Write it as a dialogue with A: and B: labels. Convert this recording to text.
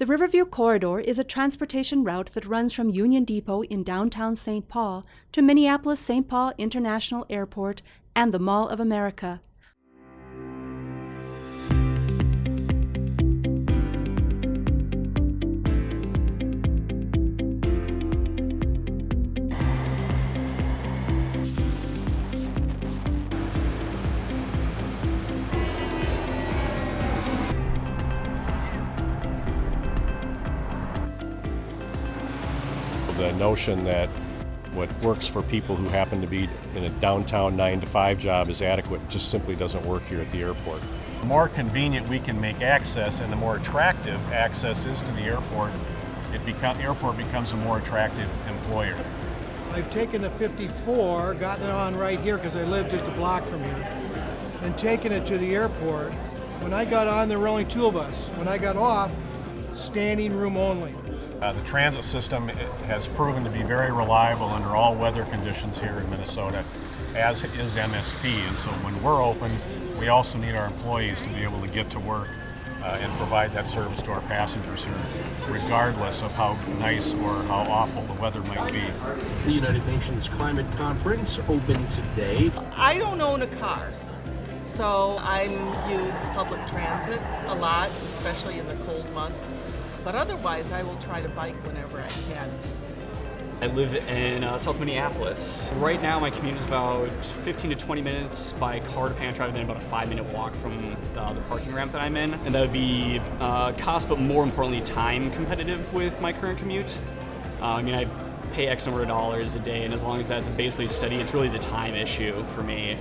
A: The Riverview Corridor is a transportation route that runs from Union Depot in downtown St. Paul to Minneapolis St. Paul International Airport and the Mall of America.
B: The notion that what works for people who happen to be in a downtown 9 to 5 job is adequate just simply doesn't work here at the airport.
C: The more convenient we can make access and the more attractive access is to the airport, it become, airport becomes a more attractive employer.
D: I've taken the 54, gotten it on right here because I live just a block from here, and taken it to the airport. When I got on, there were only two of us. When I got off, standing room only.
C: Uh, the transit system has proven to be very reliable under all weather conditions here in Minnesota, as is MSP. And so when we're open, we also need our employees to be able to get to work uh, and provide that service to our passengers here, regardless of how nice or how awful the weather might be.
E: The United Nations Climate Conference opened today.
F: I don't own a car, so I use public transit a lot, especially in the cold months. But otherwise, I will try to bike whenever I can.
G: I live in uh, South Minneapolis. Right now, my commute is about 15 to 20 minutes by car to Pantry, and then about a five-minute walk from uh, the parking ramp that I'm in. And that would be uh, cost, but more importantly, time competitive with my current commute. Uh, I mean, I pay X number of dollars a day, and as long as that's basically steady, it's really the time issue for me.